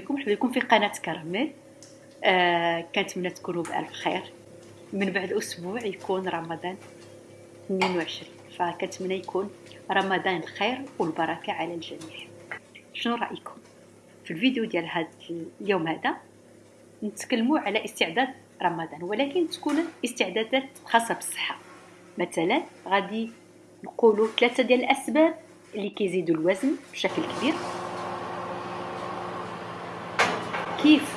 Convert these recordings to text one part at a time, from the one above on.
بكم مرحبا بكم في قناة كراميل آه كنتمنى تكونوا بألف خير. من بعد أسبوع يكون رمضان 22 فكنتمنى يكون رمضان الخير والبركة على الجميع. شنو رأيكم؟ في الفيديو ديال هذا اليوم هذا نتكلموا على استعداد رمضان ولكن تكون استعدادات خاصة بالصحة. مثلا غادي نقولوا ثلاثة ديال الأسباب اللي كيزيدوا الوزن بشكل كبير. كيف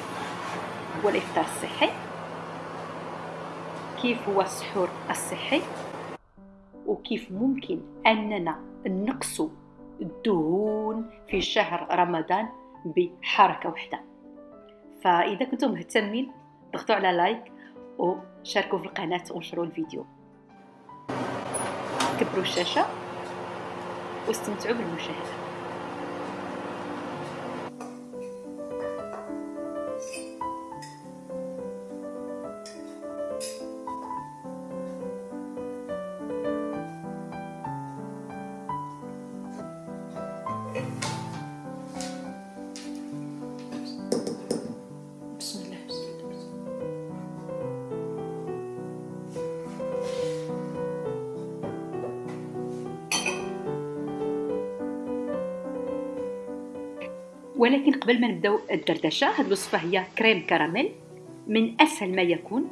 هو الإفطار الصحي؟ كيف هو السحور الصحي؟ وكيف ممكن أننا نقص الدهون في شهر رمضان بحركة واحدة؟ فإذا كنتم مهتمين ضغطوا على لايك وشاركوا في القناة ونشروا الفيديو. كبروا الشاشة واستمتعوا بالمشاهدة. ولكن قبل ما نبداو الدردشة هذه الوصفة هي كريم كراميل. من أسهل ما يكون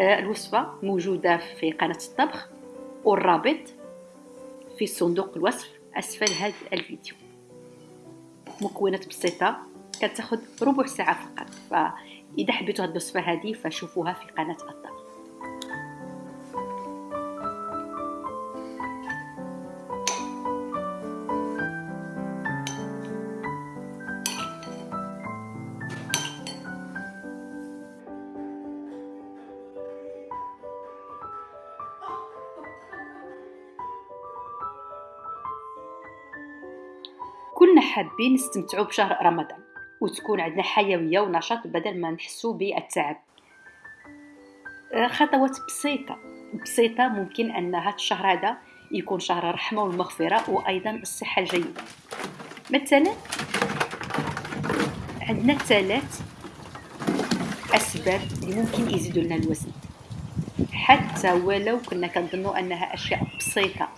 آه، الوصفة موجودة في قناة الطبخ والرابط في صندوق الوصف أسفل هذا الفيديو. مكونات بسيطة كتاخذ ربع ساعة فقط. فإذا حبيتوا هذه الوصفة هذه فشوفوها في قناة الطبخ. حابين نستمتعوا بشهر رمضان وتكون عندنا حيوية ونشاط بدل ما نحسوا بالتعب. آه، خطوات بسيطة. بسيطة ممكن أن هذا الشهر هذا يكون شهر الرحمة والمغفرة وأيضا الصحة الجيدة. مثلا عندنا ثلاث أسباب اللي ممكن يزيدوا لنا الوزن. حتى ولو كنا كنظنوا أنها أشياء بسيطة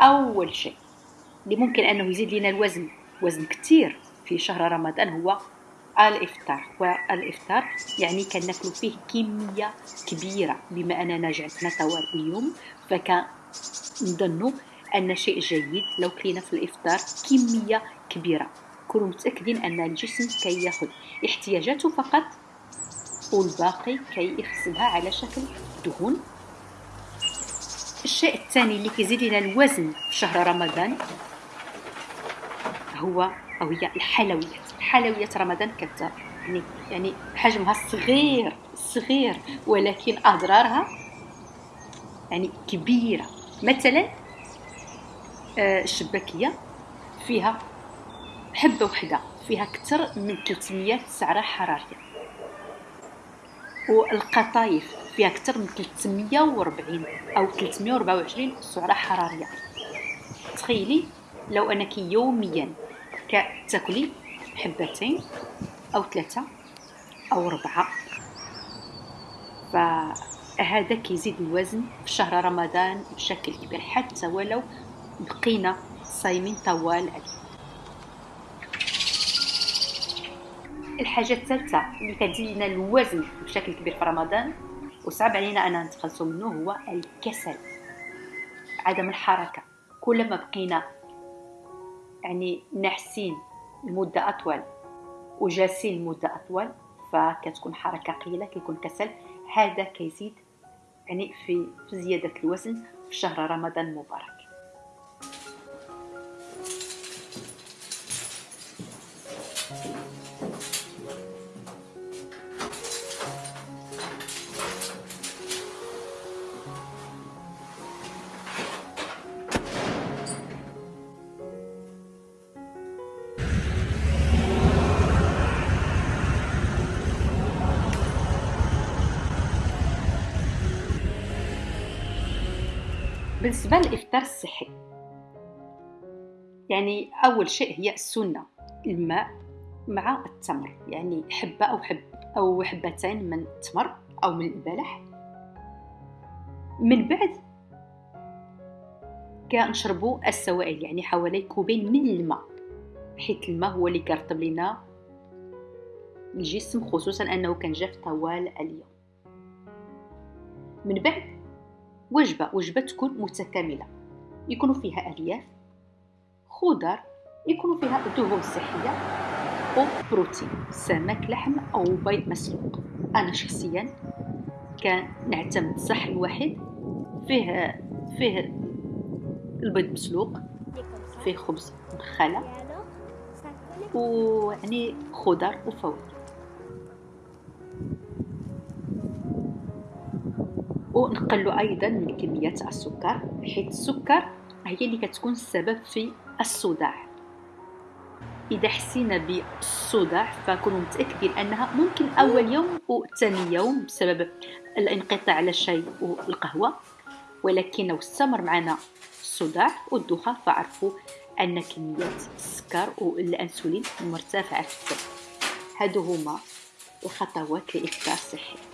أول شيء اللي ممكن أنه يزيد لنا الوزن وزن كثير في شهر رمضان هو الإفطار والإفطار يعني كناكلو فيه كمية كبيرة. بما أننا جعلنا طوال اليوم فكنظنوا أن شيء جيد لو كلينا في الإفطار كمية كبيرة. كونوا متأكدين أن الجسم كياخذ احتياجاته فقط والباقي كي يخزنها على شكل دهون. الشيء الثاني اللي كيزيد لنا الوزن في شهر رمضان هو أو هي الحلويات. حلويات رمضان كت يعني يعني حجمها صغير صغير ولكن أضرارها يعني كبيرة. مثلا آه، الشباكية فيها حبة وحدة فيها أكثر من 300 سعرة حرارية. والقطايف فيها أكثر من 340 أو 324 سعرة حرارية. تخيلي لو أنك يوميا كتاكلي حبتين أو ثلاثة أو اربعه فهذا كيزيد الوزن في شهر رمضان بشكل كبير حتى ولو بقينا صايمين طوال الحاجة الثالثة اللي كتزيد الوزن بشكل كبير في رمضان وصعب علينا اننا نتخلصوا منه هو الكسل عدم الحركة. كلما بقينا يعني نحسين لمدة أطول وجالسين لمدة أطول فكتكون حركة قليلة كيكون كسل. هذا كيزيد يعني في زيادة الوزن في شهر رمضان المبارك. بالنسبة للإفطار الصحي يعني أول شيء هي السنة الماء مع التمر. يعني حبة أو حب أو حبتين من التمر أو من البلح. من بعد كنشربوا السوائل يعني حوالي كوبين من الماء حيت الماء هو اللي كيرطب لنا الجسم خصوصا أنه كان جاف طوال اليوم. من بعد وجبة وجبة تكون متكاملة. يكون فيها ألياف خضر يكون فيها دهون صحية وبروتين سمك لحم أو بيض مسلوق. أنا شخصيا كان نعتمد الصحن الواحد فيه فيه البيض مسلوق فيه خبز مخلة ويعني خضر وفواكه. ونقلوا أيضا من كمية السكر حيث السكر هي اللي كتكون السبب في الصداع. إذا حسينا بالصداع فكونوا متأكدين أنها ممكن أول يوم وثاني يوم بسبب الانقطاع على الشاي والقهوه ولكن لو استمر معنا الصداع والدوخة فعرفوا أن كمية السكر والانسولين مرتفعة. في الدم هادو هما الخطوات لافطار صحي.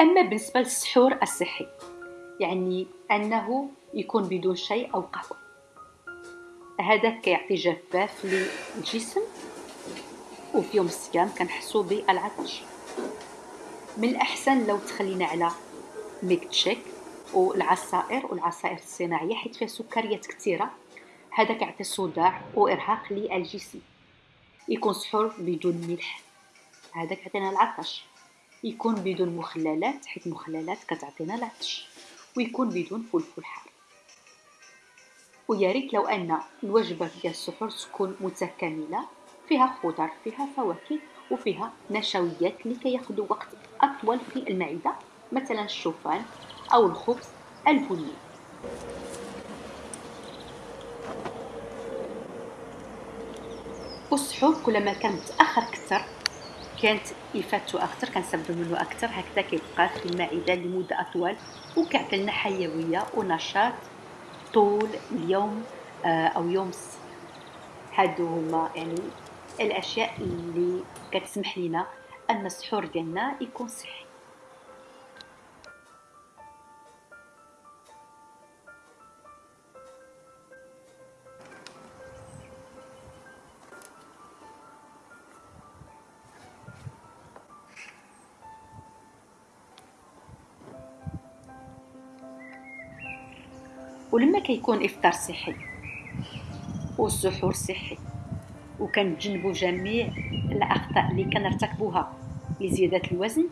أما بالنسبة للسحور الصحي يعني أنه يكون بدون شاي أو قهوة. هذا كيعطي جفاف للجسم وفي يوم الصيام كنحسو بالعطش. من الأحسن لو تخلينا على ميك تشيك والعصائر والعصائر الصناعية حيت فيها سكريات كثيرة. هذا كيعطي صداع وإرهاق للجسم. يكون سحور بدون ملح. هذا كيعطينا العطش. يكون بدون مخللات حيت المخللات كتعطينا العطش. ويكون بدون فلفل حار. ويا ريت لو أن الوجبة ديال السحور تكون متكاملة فيها خضر فيها فواكه وفيها نشويات لكي ياخذوا وقت أطول في المعدة مثلا الشوفان أو الخبز البني. والسحور كلما كان متأخر أكثر كانت يفاتو أكثر كنستافدو منه أكثر. هكذا كيبقى في المعده لمدة أطول وكيعطي لنا حيوية ونشاط طول اليوم آه، أو يوم هادو هما يعني الأشياء اللي كتسمح لنا أن السحور ديالنا يكون صحي. ولما كيكون إفطار صحي والسحور صحي وكنتجنبوا جميع الأخطاء اللي كنرتكبوها لزيادة الوزن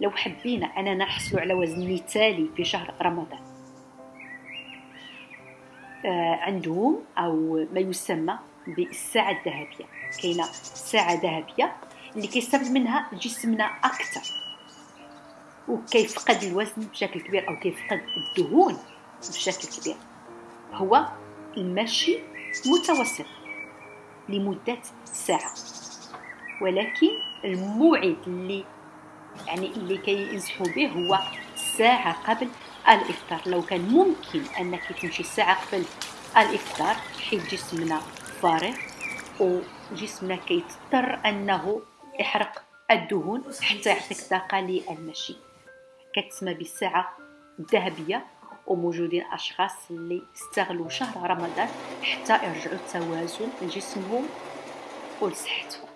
لو حبينا أننا نحصلوا على وزن مثالي في شهر رمضان. آه عندهم أو ما يسمى بالساعة الذهبية. كاينة ساعة ذهبية اللي كيستافد منها جسمنا أكثر وكيفقد الوزن بشكل كبير أو كيفقد الدهون. بشكل كبير هو المشي متوسط لمدة ساعة. ولكن الموعد اللي يعني اللي كينصحوا به هو ساعة قبل الإفطار. لو كان ممكن أنك تمشي ساعة قبل الإفطار حيت جسمنا فارغ وجسمنا كيضطر أنه يحرق الدهون حتى يعطيك طاقة للمشي. كتسمى بالساعة الذهبية. وموجودين أشخاص اللي استغلوا شهر رمضان حتى يرجعوا التوازن لجسمهم ولصحتهم.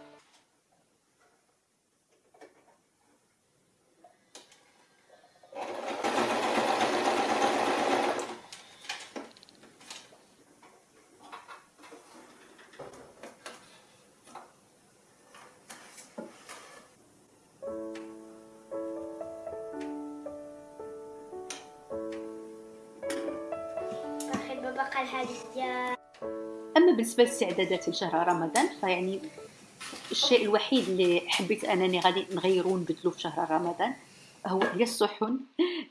أما بالنسبة للاستعدادات لشهر رمضان فيعني الشيء الوحيد اللي حبيت أنني غادي نغيرو ونبدلو في شهر رمضان هو هي الصحن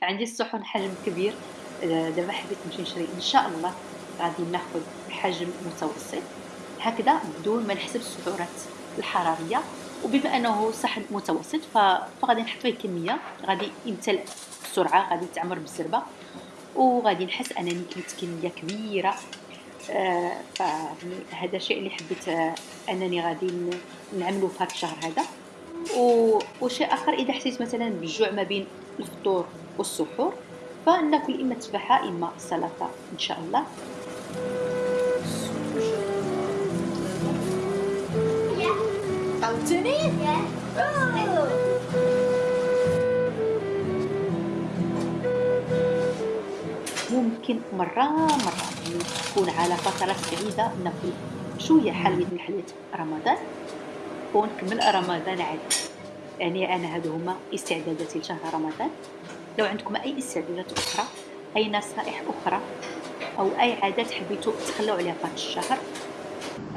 عندي الصحن حجم كبير. دابا حبيت نمشي نشري. إن شاء الله غادي ناخذ حجم متوسط. هكذا بدون ما نحسب السعرات الحرارية. وبما أنه صحن متوسط فغادي نحط فيه كمية. غادي يمتلئ بسرعة غادي يتعمر بالزربة. وغادي نحس انني كليت كميه كبيرة آه، فهذا الشيء اللي حبيت آه، انني غادي نعمله في هذا الشهر هذا وشيء آخر إذا حسيت مثلا بالجوع ما بين الفطور والسحور فناكل إما تفاحة إما سلطة إن شاء الله Anthony? Yeah. Oh. ممكن مرة مرة يعني تكون على فترات بعيدة. ناكل شوية حلويات من حلويات رمضان. ونكمل رمضان عاد يعني أنا هادو هما استعداداتي لشهر رمضان. لو عندكم أي استعدادات أخرى أي نصائح أخرى أو أي عادات حبيتوا تخلوا عليها هذا الشهر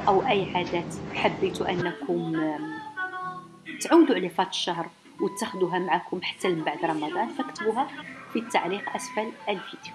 أو أي عادات حبيتوا أنكم تعودوا عليها هذا الشهر وتاخذوها معكم حتى من بعد رمضان فاكتبوها في التعليق أسفل الفيديو.